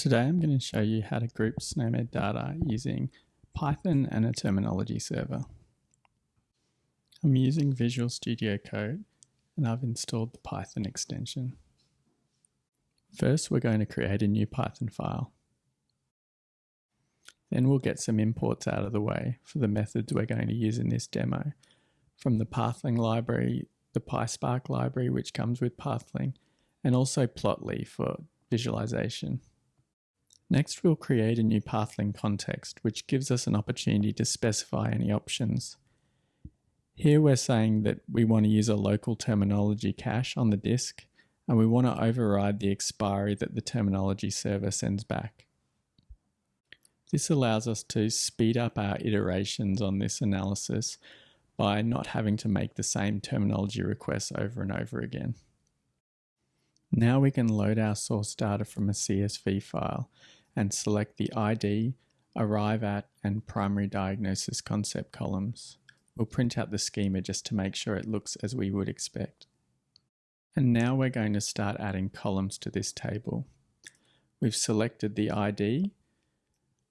Today I'm going to show you how to group SNOMED data using Python and a terminology server. I'm using Visual Studio Code and I've installed the Python extension. First we're going to create a new Python file. Then we'll get some imports out of the way for the methods we're going to use in this demo. From the Pathling library, the PySpark library which comes with Pathling, and also Plotly for visualization. Next, we'll create a new Pathling context, which gives us an opportunity to specify any options. Here we're saying that we want to use a local terminology cache on the disk, and we want to override the expiry that the terminology server sends back. This allows us to speed up our iterations on this analysis by not having to make the same terminology requests over and over again. Now we can load our source data from a CSV file and select the ID, arrive at, and primary diagnosis concept columns. We'll print out the schema just to make sure it looks as we would expect. And now we're going to start adding columns to this table. We've selected the ID.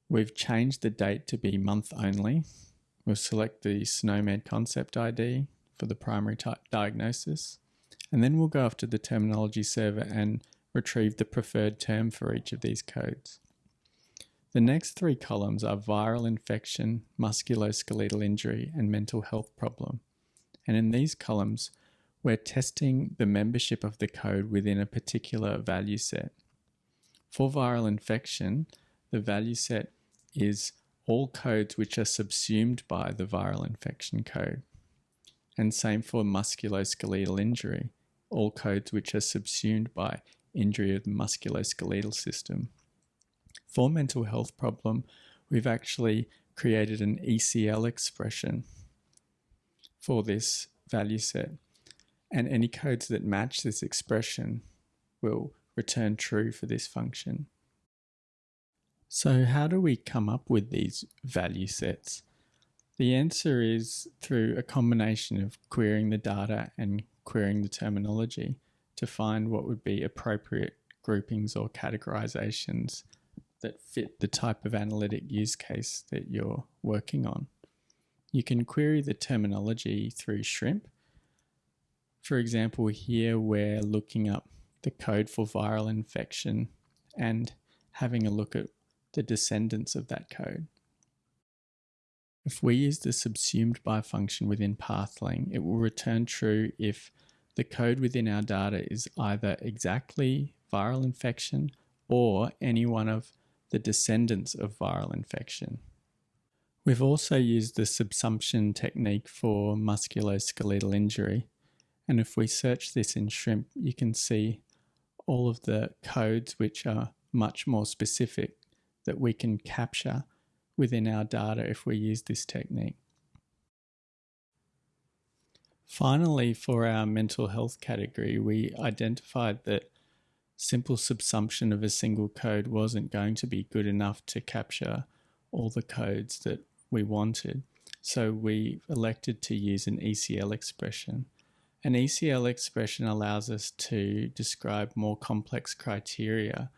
We've changed the date to be month only. We'll select the SNOMED concept ID for the primary diagnosis. And then we'll go off to the terminology server and retrieve the preferred term for each of these codes. The next three columns are viral infection, musculoskeletal injury, and mental health problem. And in these columns, we're testing the membership of the code within a particular value set. For viral infection, the value set is all codes which are subsumed by the viral infection code. And same for musculoskeletal injury, all codes which are subsumed by injury of the musculoskeletal system. For mental health problem, we've actually created an ECL expression for this value set. And any codes that match this expression will return true for this function. So how do we come up with these value sets? The answer is through a combination of querying the data and querying the terminology to find what would be appropriate groupings or categorizations that fit the type of analytic use case that you're working on. You can query the terminology through Shrimp. For example, here we're looking up the code for viral infection and having a look at the descendants of that code. If we use the subsumed by function within Pathling, it will return true if the code within our data is either exactly viral infection or any one of the descendants of viral infection. We've also used the subsumption technique for musculoskeletal injury. And if we search this in Shrimp, you can see all of the codes which are much more specific that we can capture within our data if we use this technique. Finally, for our mental health category, we identified that simple subsumption of a single code wasn't going to be good enough to capture all the codes that we wanted. So we elected to use an ECL expression. An ECL expression allows us to describe more complex criteria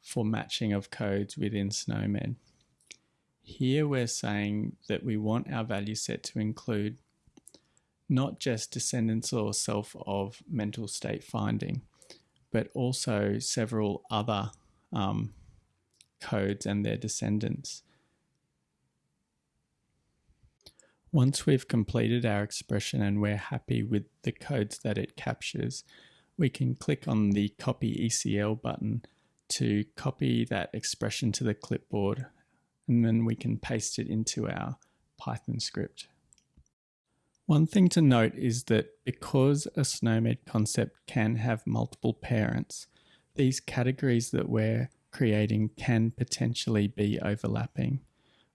for matching of codes within SNOMED. Here we're saying that we want our value set to include not just descendants or self of mental state finding, but also several other um, codes and their descendants. Once we've completed our expression and we're happy with the codes that it captures, we can click on the copy ECL button to copy that expression to the clipboard and then we can paste it into our Python script. One thing to note is that because a SNOMED concept can have multiple parents, these categories that we're creating can potentially be overlapping.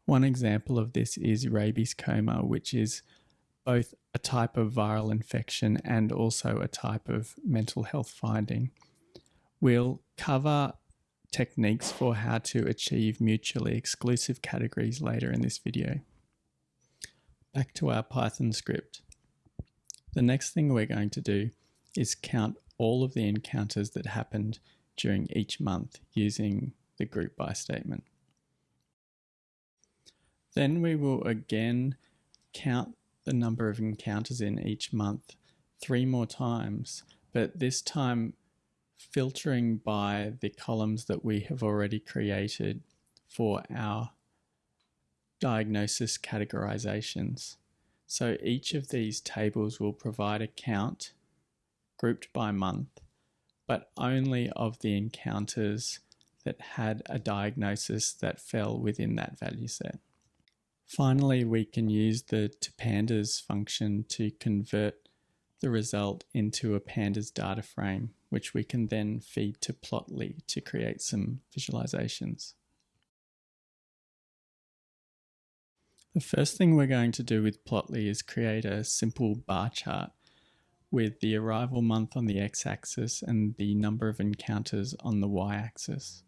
One example of this is rabies coma, which is both a type of viral infection and also a type of mental health finding. We'll cover techniques for how to achieve mutually exclusive categories later in this video. Back to our Python script. The next thing we're going to do is count all of the encounters that happened during each month using the group by statement. Then we will again count the number of encounters in each month three more times, but this time filtering by the columns that we have already created for our diagnosis categorizations. So each of these tables will provide a count grouped by month, but only of the encounters that had a diagnosis that fell within that value set. Finally, we can use the to pandas function to convert the result into a pandas data frame, which we can then feed to Plotly to create some visualizations. The first thing we're going to do with Plotly is create a simple bar chart with the arrival month on the x-axis and the number of encounters on the y-axis.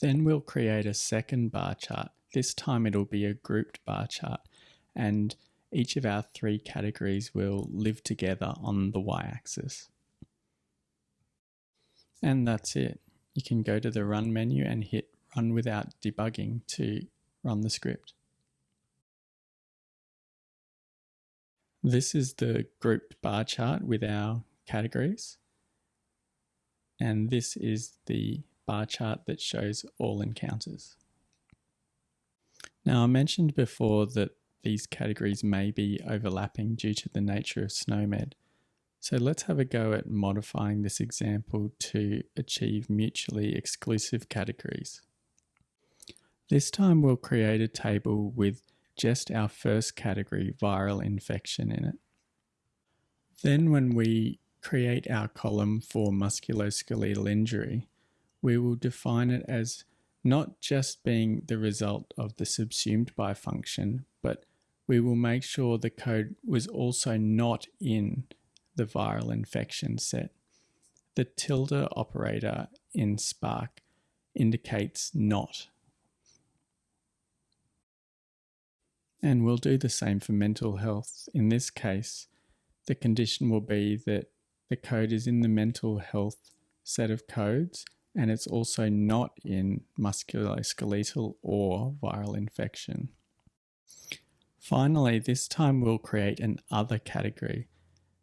Then we'll create a second bar chart. This time it'll be a grouped bar chart and each of our three categories will live together on the y-axis. And that's it. You can go to the run menu and hit run without debugging to run the script. This is the grouped bar chart with our categories. And this is the bar chart that shows all encounters. Now I mentioned before that these categories may be overlapping due to the nature of SNOMED. So let's have a go at modifying this example to achieve mutually exclusive categories. This time we'll create a table with just our first category, viral infection in it. Then when we create our column for musculoskeletal injury, we will define it as not just being the result of the subsumed by function, but we will make sure the code was also not in the viral infection set. The tilde operator in Spark indicates not And we'll do the same for mental health. In this case, the condition will be that the code is in the mental health set of codes and it's also not in musculoskeletal or viral infection. Finally, this time we'll create an other category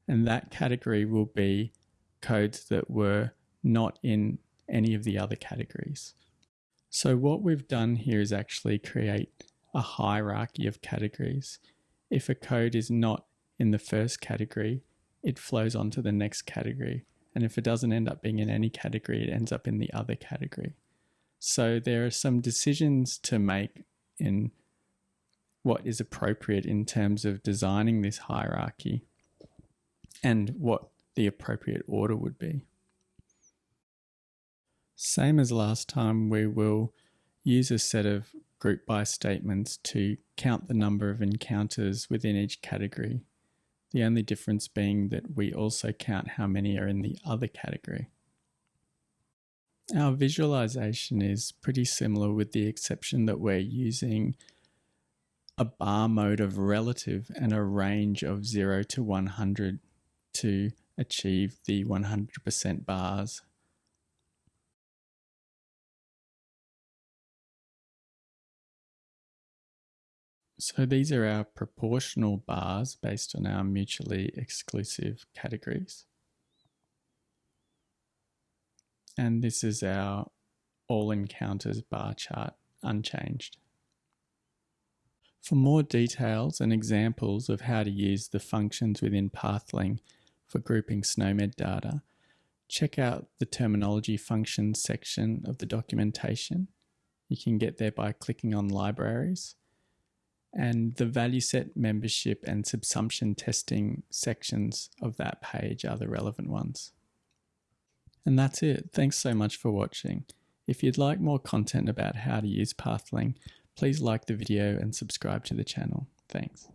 and that category will be codes that were not in any of the other categories. So what we've done here is actually create a hierarchy of categories. If a code is not in the first category, it flows on to the next category. And if it doesn't end up being in any category, it ends up in the other category. So there are some decisions to make in what is appropriate in terms of designing this hierarchy and what the appropriate order would be. Same as last time, we will use a set of group by statements to count the number of encounters within each category. The only difference being that we also count how many are in the other category. Our visualization is pretty similar with the exception that we're using a bar mode of relative and a range of 0 to 100 to achieve the 100% bars So these are our proportional bars based on our mutually exclusive categories. And this is our all encounters bar chart unchanged. For more details and examples of how to use the functions within Pathling for grouping SNOMED data, check out the terminology functions section of the documentation. You can get there by clicking on libraries and the value set membership and subsumption testing sections of that page are the relevant ones. And that's it. Thanks so much for watching. If you'd like more content about how to use Pathling, please like the video and subscribe to the channel. Thanks.